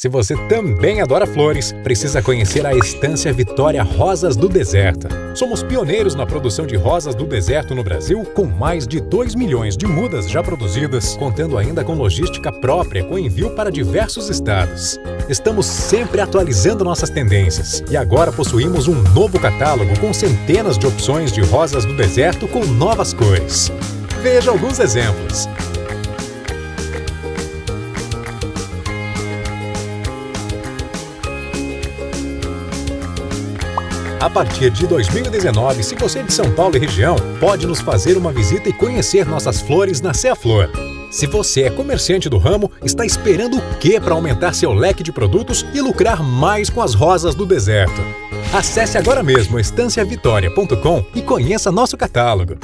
Se você também adora flores, precisa conhecer a Estância Vitória Rosas do Deserto. Somos pioneiros na produção de rosas do deserto no Brasil, com mais de 2 milhões de mudas já produzidas, contando ainda com logística própria com envio para diversos estados. Estamos sempre atualizando nossas tendências e agora possuímos um novo catálogo com centenas de opções de rosas do deserto com novas cores. Veja alguns exemplos. A partir de 2019, se você é de São Paulo e região, pode nos fazer uma visita e conhecer nossas flores na Cea Flor. Se você é comerciante do ramo, está esperando o que para aumentar seu leque de produtos e lucrar mais com as rosas do deserto? Acesse agora mesmo estanciavitoria.com e conheça nosso catálogo.